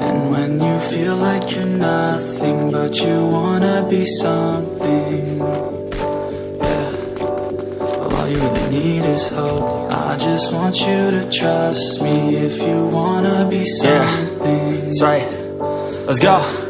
And when you feel like you're nothing but you wanna be something all you really need is hope I just want you to trust me if you wanna be something That's right. Let's go.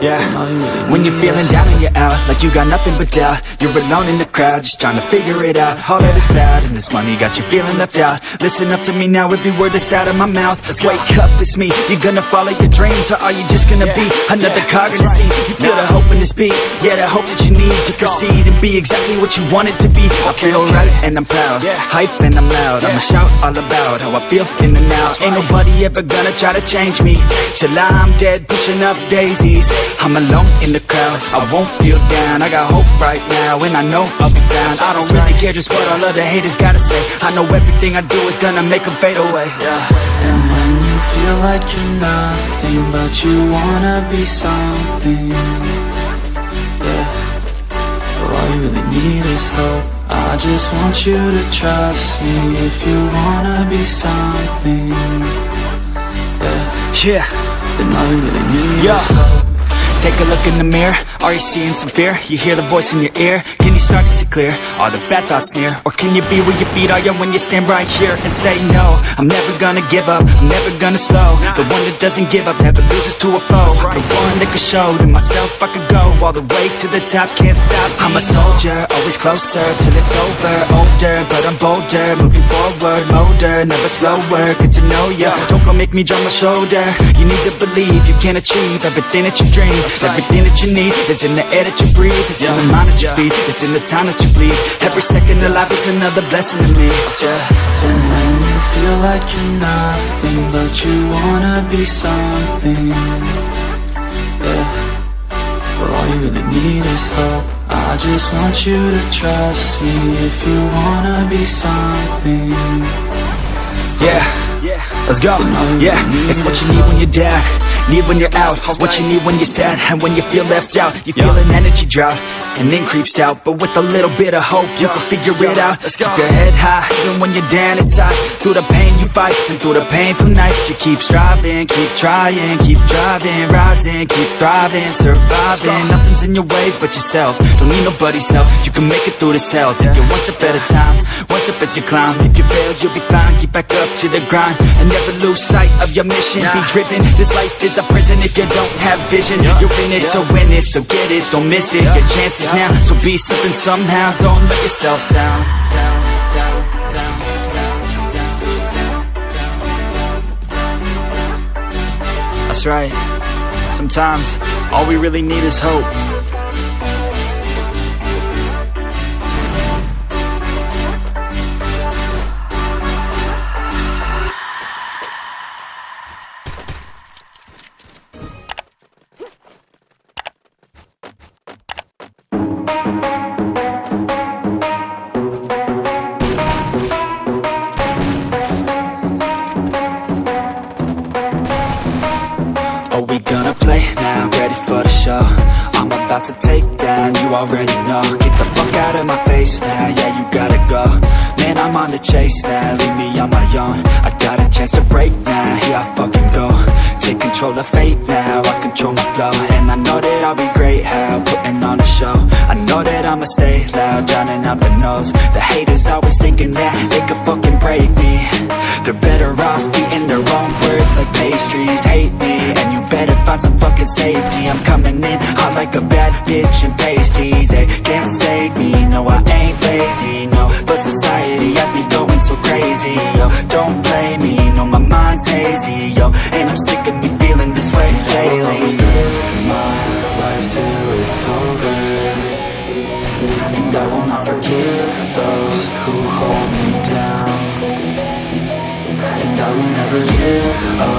Yeah. All you really When you're feeling down and you're out, like you got nothing but doubt, you're alone in the crowd, just trying to figure it out. All that is bad, and this money got you feeling left out. Listen up to me now, every word that's out of my mouth. Let's wake up, it's me. You're gonna follow your dreams, or are you just gonna be another yeah, cog in the that's scene? You feel the hope in this beat, yeah, the hope that you need to proceed and be exactly what you want it to be. I feel right, and I'm proud, Yeah. hype and I'm loud. I'ma shout all about how I feel in the now. Ain't nobody ever gonna try to change me till I'm dead, pushing up daisies. I'm alone in the crowd, I won't feel down. I got hope right now, and I know I'll be found. I don't really care just what all other haters gotta say. I know everything I do is gonna make them fade away. Yeah. And when you feel like you're nothing but you wanna be something Yeah Well all you really need is hope I just want you to trust me if you wanna be something Yeah Yeah. Then all you really need Yeah. is hope Take a look in the mirror, are you seeing some fear? You hear the voice in your ear, can you start to see clear? Are the bad thoughts near? Or can you be where your feet are, yeah, when you stand right here and say no. I'm never gonna give up, I'm never gonna slow. The one that doesn't give up, never loses to a foe. The one that can show to myself I could go all the way to the top, can't stop. I'm a soldier, always closer till it's over. Older, but I'm bolder, moving forward Motor, never slower, good to know ya. Don't go make me drop my shoulder. You need to believe you can achieve everything that you dream. Everything that you need is in the air that you breathe. It's in the mind that you feed, it's in the time that you bleed. Every second of life is another blessing to me. Yeah, And when you feel like you're nothing but you wanna be something. Yeah. Well all you really need is hope. I just want you to trust me if you wanna be something. Yeah, yeah, let's go. Yeah, it's what you need when you're down. Need when you're out. It's what you need when you're sad. And when you feel left out You feel an energy drought And then creeps out But with a little bit of hope You can figure it out. Let's Keep your head high Even when you're down inside. Through the pain you fight And through the painful nights You keep striving Keep trying Keep driving Rising Keep thriving Surviving. Nothing's in your way but yourself. Don't need nobody's help. You can make it through this hell. Take it one step at a time One step as you climb. If you fail you'll be fine. Get back up to the grind And never lose sight of your mission. Be driven. This life is a prison if you don't have vision. You're in it to win it So get it, don't miss it. Your chances now. So be something somehow. Don't let yourself down. That's right. Sometimes all we really need is hope about to take down, you already know. Get the fuck out of my face now, yeah, you gotta go. Man, I'm on the chase now, leave me on my own. I got a chance to break now, here I fucking go. Take control of fate now, I control my flow. And I know that I'll be great, how, putting on a show. I know that I'ma stay loud, drowning out the noise. The haters always thinking that they could fucking break me. They're better off like pastries Hate me, and you better find some fucking safety. I'm coming in hot like a bad bitch in pasties. They can't save me, no I ain't lazy, no. But society has me going so crazy, yo. Don't blame me, no my mind's hazy, yo. And I'm sick I will never give up.